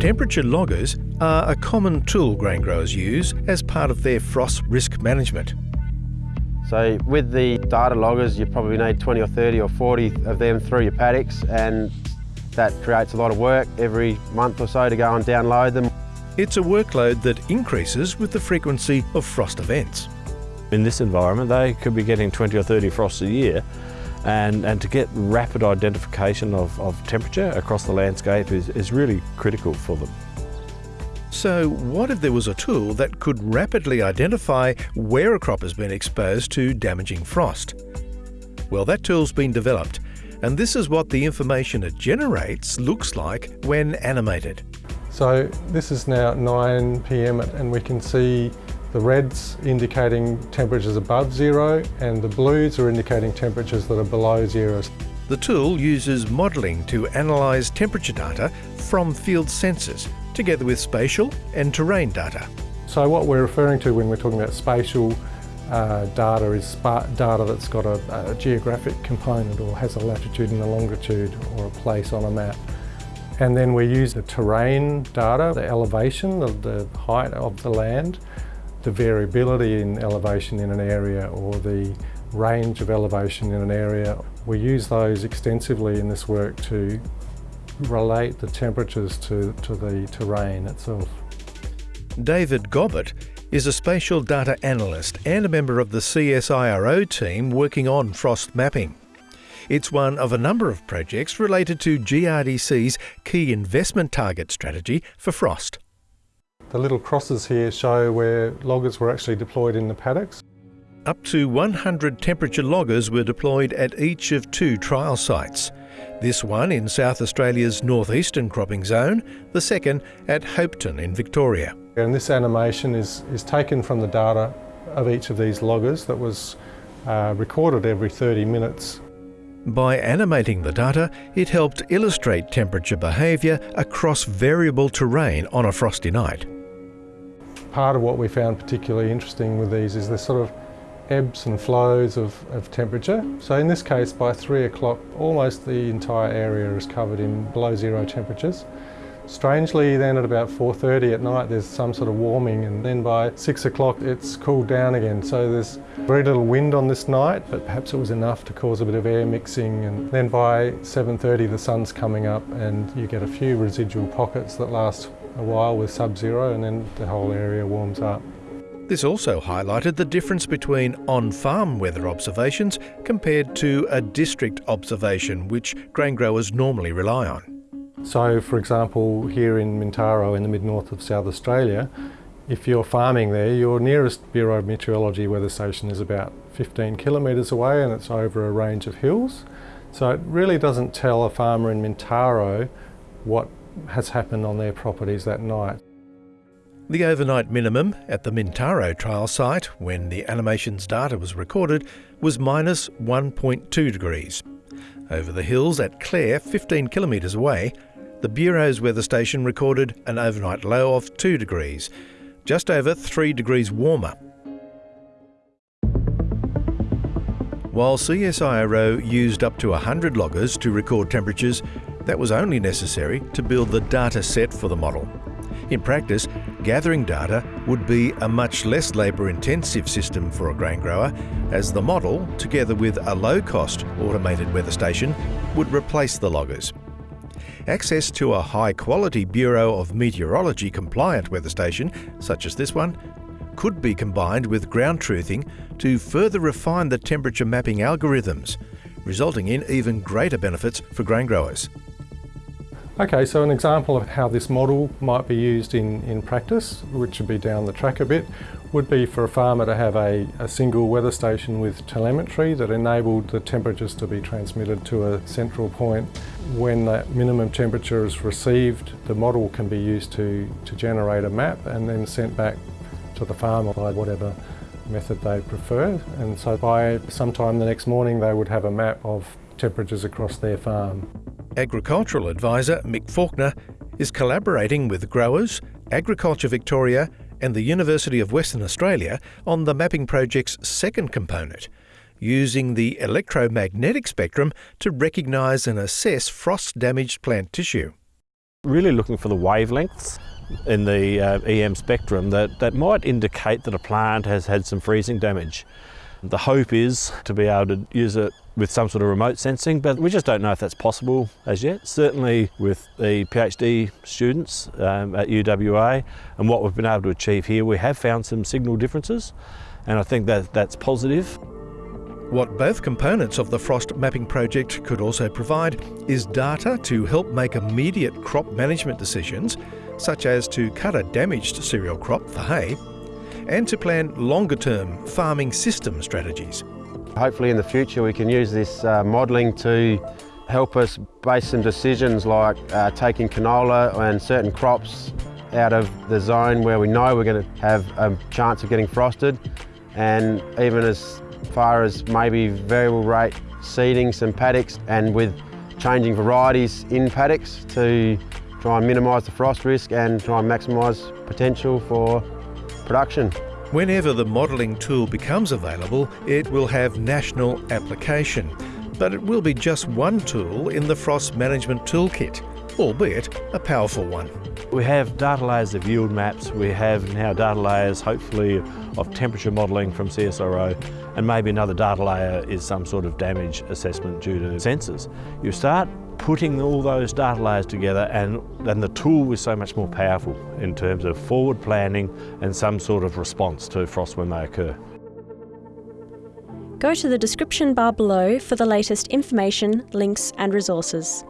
Temperature loggers are a common tool grain growers use as part of their frost risk management. So with the data loggers, you probably need 20 or 30 or 40 of them through your paddocks and that creates a lot of work every month or so to go and download them. It's a workload that increases with the frequency of frost events. In this environment, they could be getting 20 or 30 frosts a year, and, and to get rapid identification of, of temperature across the landscape is, is really critical for them. So, what if there was a tool that could rapidly identify where a crop has been exposed to damaging frost? Well, that tool's been developed, and this is what the information it generates looks like when animated. So this is now 9 p.m. and we can see the reds indicating temperatures above zero and the blues are indicating temperatures that are below zero. The tool uses modelling to analyse temperature data from field sensors, together with spatial and terrain data. So what we're referring to when we're talking about spatial uh, data is data that's got a, a geographic component or has a latitude and a longitude or a place on a map. And then we use the terrain data, the elevation, of the height of the land, the variability in elevation in an area or the range of elevation in an area. We use those extensively in this work to relate the temperatures to, to the terrain itself. David Gobbett is a spatial data analyst and a member of the CSIRO team working on frost mapping. It's one of a number of projects related to GRDC's key investment target strategy for frost. The little crosses here show where loggers were actually deployed in the paddocks. Up to 100 temperature loggers were deployed at each of two trial sites. This one in South Australia's northeastern cropping zone, the second at Hopetoun in Victoria. And this animation is, is taken from the data of each of these loggers that was uh, recorded every 30 minutes by animating the data, it helped illustrate temperature behaviour across variable terrain on a frosty night. Part of what we found particularly interesting with these is the sort of ebbs and flows of, of temperature. So in this case, by three o'clock, almost the entire area is covered in below zero temperatures. Strangely then at about 4.30 at night there's some sort of warming and then by 6 o'clock it's cooled down again. So there's very little wind on this night but perhaps it was enough to cause a bit of air mixing and then by 7.30 the sun's coming up and you get a few residual pockets that last a while with sub-zero and then the whole area warms up. This also highlighted the difference between on-farm weather observations compared to a district observation which grain growers normally rely on. So for example, here in Mintaro in the mid-north of South Australia, if you're farming there, your nearest Bureau of Meteorology weather station is about 15 kilometres away and it's over a range of hills. So it really doesn't tell a farmer in Mintaro what has happened on their properties that night. The overnight minimum at the Mintaro trial site, when the animations data was recorded, was minus 1.2 degrees. Over the hills at Clare, 15 kilometres away, the Bureau's weather station recorded an overnight low of 2 degrees, just over 3 degrees warmer. While CSIRO used up to 100 loggers to record temperatures, that was only necessary to build the data set for the model. In practice, gathering data would be a much less labour-intensive system for a grain grower, as the model, together with a low-cost automated weather station, would replace the loggers. Access to a high-quality Bureau of Meteorology compliant weather station, such as this one, could be combined with ground truthing to further refine the temperature mapping algorithms, resulting in even greater benefits for grain growers. Okay, so an example of how this model might be used in, in practice, which would be down the track a bit, would be for a farmer to have a, a single weather station with telemetry that enabled the temperatures to be transmitted to a central point. When that minimum temperature is received, the model can be used to, to generate a map and then sent back to the farmer by whatever method they prefer. And so by sometime the next morning, they would have a map of temperatures across their farm. Agricultural advisor Mick Faulkner is collaborating with growers, Agriculture Victoria and the University of Western Australia on the mapping project's second component, using the electromagnetic spectrum to recognise and assess frost-damaged plant tissue. Really looking for the wavelengths in the uh, EM spectrum that, that might indicate that a plant has had some freezing damage. The hope is to be able to use it with some sort of remote sensing, but we just don't know if that's possible as yet. Certainly with the PhD students um, at UWA and what we've been able to achieve here, we have found some signal differences, and I think that that's positive. What both components of the frost mapping project could also provide is data to help make immediate crop management decisions, such as to cut a damaged cereal crop for hay, and to plan longer term farming system strategies. Hopefully in the future we can use this uh, modelling to help us base some decisions like uh, taking canola and certain crops out of the zone where we know we're going to have a chance of getting frosted and even as far as maybe variable rate seeding some paddocks and with changing varieties in paddocks to try and minimise the frost risk and try and maximise potential for production. Whenever the modelling tool becomes available, it will have national application, but it will be just one tool in the frost management toolkit, albeit a powerful one. We have data layers of yield maps, we have now data layers hopefully of temperature modelling from CSIRO and maybe another data layer is some sort of damage assessment due to sensors. You start putting all those data layers together and then the tool is so much more powerful in terms of forward planning and some sort of response to frost when they occur. Go to the description bar below for the latest information, links and resources.